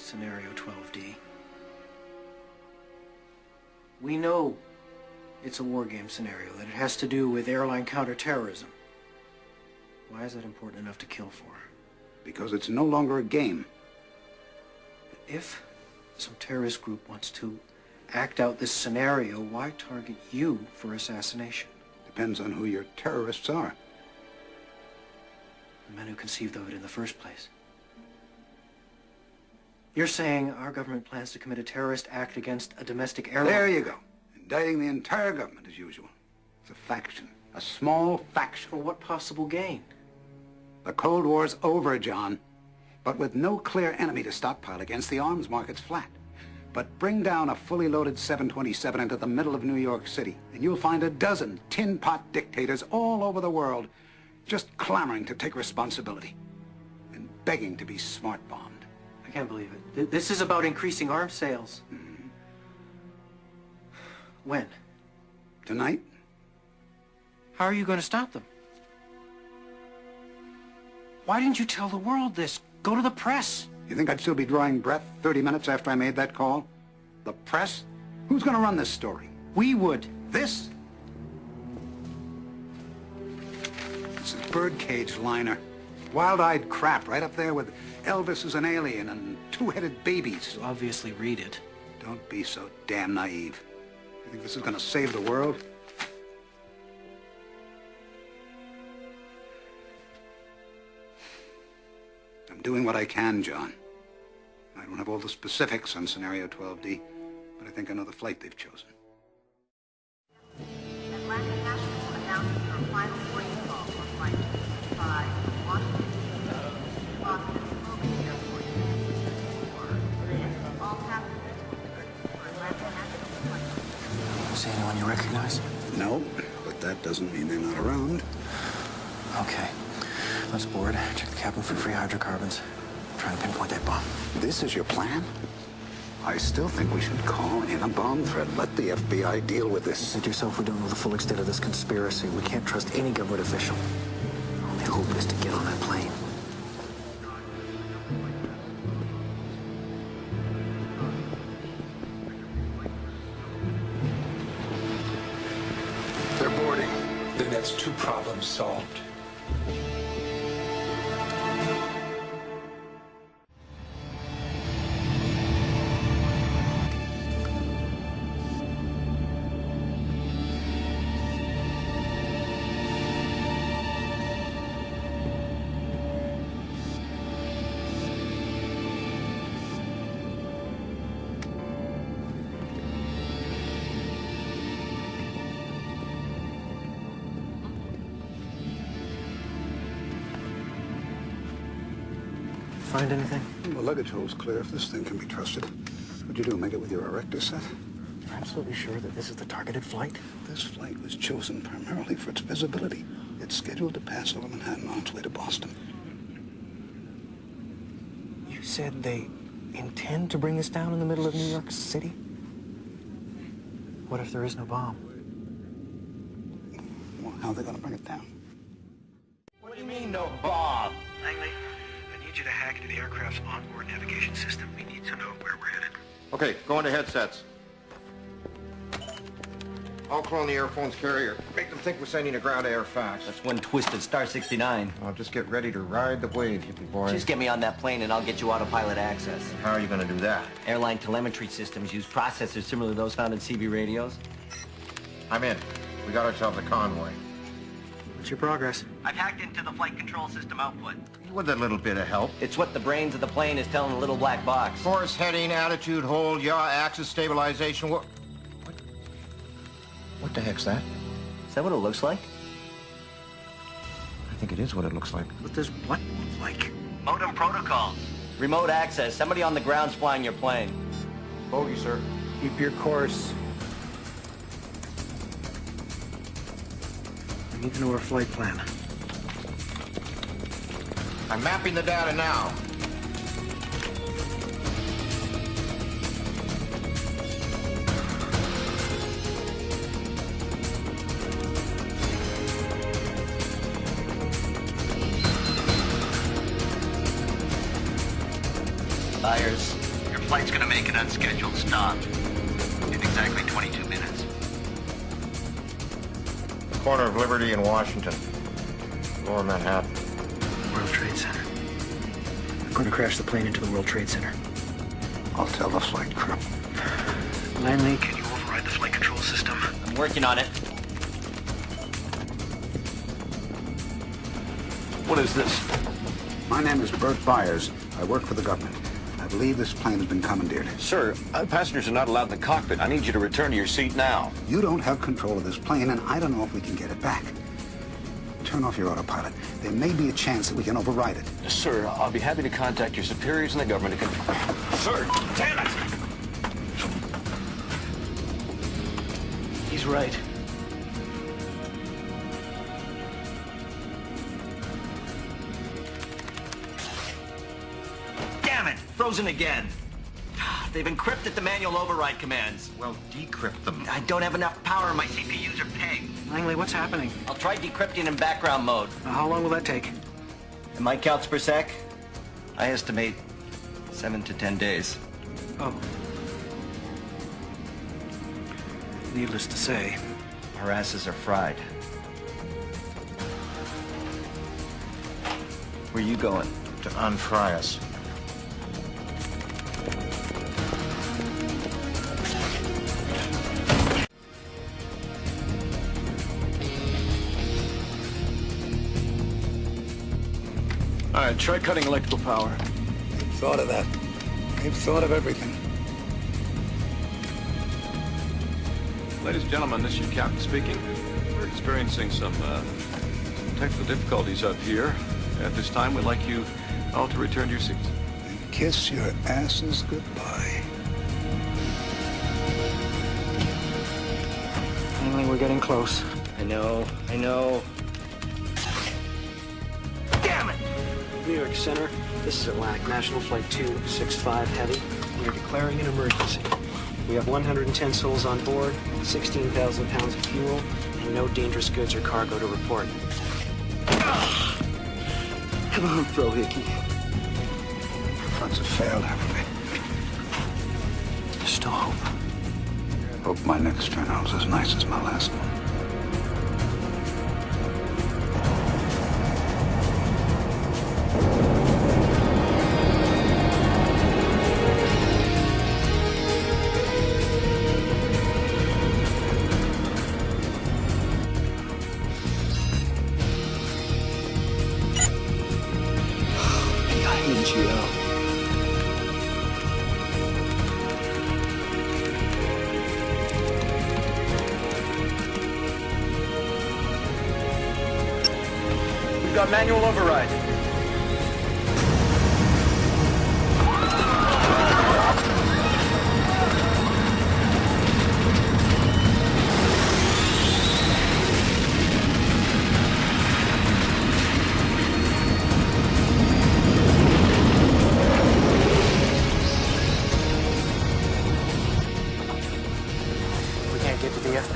scenario 12D? We know it's a war game scenario, that it has to do with airline counterterrorism. Why is that important enough to kill for? Because it's no longer a game. If some terrorist group wants to act out this scenario, why target you for assassination? Depends on who your terrorists are. The men who conceived of it in the first place. You're saying our government plans to commit a terrorist act against a domestic airline? There you go. Indicting the entire government as usual. It's a faction. A small faction. For what possible gain? The Cold War's over, John. But with no clear enemy to stockpile against, the arms market's flat. But bring down a fully loaded 727 into the middle of New York City, and you'll find a dozen tin pot dictators all over the world just clamoring to take responsibility and begging to be smart bombed. I can't believe it. This is about increasing arms sales. Mm. When? Tonight. How are you going to stop them? Why didn't you tell the world this? Go to the press. You think I'd still be drawing breath 30 minutes after I made that call? The press? Who's going to run this story? We would. This? This is birdcage liner. Wild-eyed crap right up there with Elvis as an alien and two-headed babies. You obviously read it. Don't be so damn naive. You think this is going to save the world? I'm doing what I can, John. I don't have all the specifics on Scenario 12D, but I think I know the flight they've chosen. See doesn't mean they're not around. Okay. Let's board, check the cabin for free hydrocarbons. Try to pinpoint that bomb. This is your plan? I still think we should call in a bomb threat. Let the FBI deal with this. You said yourself we don't know the full extent of this conspiracy. We can't trust any government official. Only hope is to get on that plane. That's two problems solved. Find anything? The luggage hole's clear if this thing can be trusted. What'd you do, make it with your erector set? You're absolutely sure that this is the targeted flight? This flight was chosen primarily for its visibility. It's scheduled to pass over Manhattan on its way to Boston. You said they intend to bring this down in the middle of New York City? What if there is no bomb? Well, how are they going to bring it down? Aircraft's onboard navigation system. We need to know where we're headed. Okay, go into headsets. I'll clone the Airphone's carrier. Make them think we're sending a ground air fax. That's one twisted Star 69. I'll just get ready to ride the wave, hippie boy. Just get me on that plane and I'll get you autopilot access. How are you going to do that? Airline telemetry systems use processors similar to those found in CB radios. I'm in. We got ourselves a convoy. What's your progress? I've hacked into the flight control system output. With a little bit of help. It's what the brains of the plane is telling the little black box. Course heading, attitude, hold, yaw, axis, stabilization. What? What, what the heck's that? Is that what it looks like? I think it is what it looks like. What does what look like? Modem protocol. Remote access. Somebody on the ground's flying your plane. Bogey, sir. Keep your course. I need to know our flight plan. I'm mapping the data now. Byers. Your flight's gonna make an unscheduled stop in exactly 22 minutes. Corner of Liberty and Washington. Lower Manhattan. World Trade Center. I'm going to crash the plane into the World Trade Center. I'll tell the flight crew. Langley, can you override the flight control system? I'm working on it. What is this? My name is Bert Byers. I work for the government. I believe this plane has been commandeered. Sir, uh, passengers are not allowed in the cockpit. I need you to return to your seat now. You don't have control of this plane, and I don't know if we can get it back. Turn off your autopilot. There may be a chance that we can override it. Sir, I'll be happy to contact your superiors in the government to confirm. Sir, damn it! He's right. Damn it! Frozen again. Ah, they've encrypted the manual override commands. Well, decrypt them. I don't have enough power. My CPUs are pegged. Langley, what's happening? I'll try decrypting in background mode. Now, how long will that take? In my counts per sec, I estimate seven to ten days. Oh. Needless to say, Our asses are fried. Where you going? To unfry us. All right, try cutting electrical power. They've thought of that. They've thought of everything. Ladies and gentlemen, this is your captain speaking. We're experiencing some, uh, some technical difficulties up here. At this time, we'd like you all to return to your seats. And kiss your asses goodbye. Finally, we're getting close. I know, I know. New York Center, this is Atlantic National Flight 265 Heavy. We are declaring an emergency. We have 110 souls on board, 16,000 pounds of fuel, and no dangerous goods or cargo to report. Come on, Frohike. Fronts have failed, haven't There's still hope. Hope my next turn turnout's as nice as my last one. You. We've got manual override.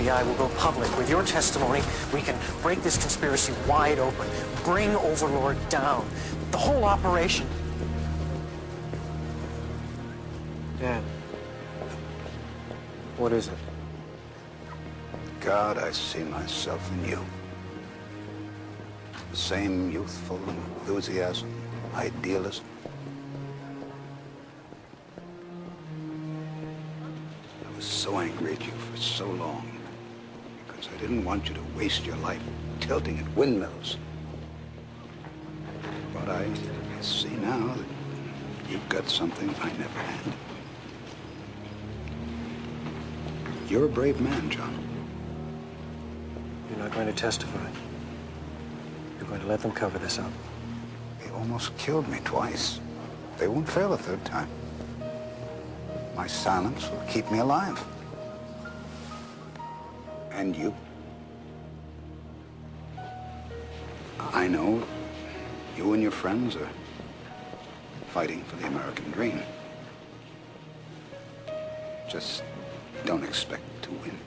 FBI, we'll go public. With your testimony, we can break this conspiracy wide open, bring Overlord down. The whole operation. Dan, What is it? God, I see myself in you. The same youthful enthusiasm, idealism. I was so angry at you for so long because I didn't want you to waste your life tilting at windmills. But I, I see now that you've got something I never had. You're a brave man, John. You're not going to testify. You're going to let them cover this up. They almost killed me twice. They won't fail a third time. My silence will keep me alive. And you. I know you and your friends are fighting for the American dream. Just don't expect to win.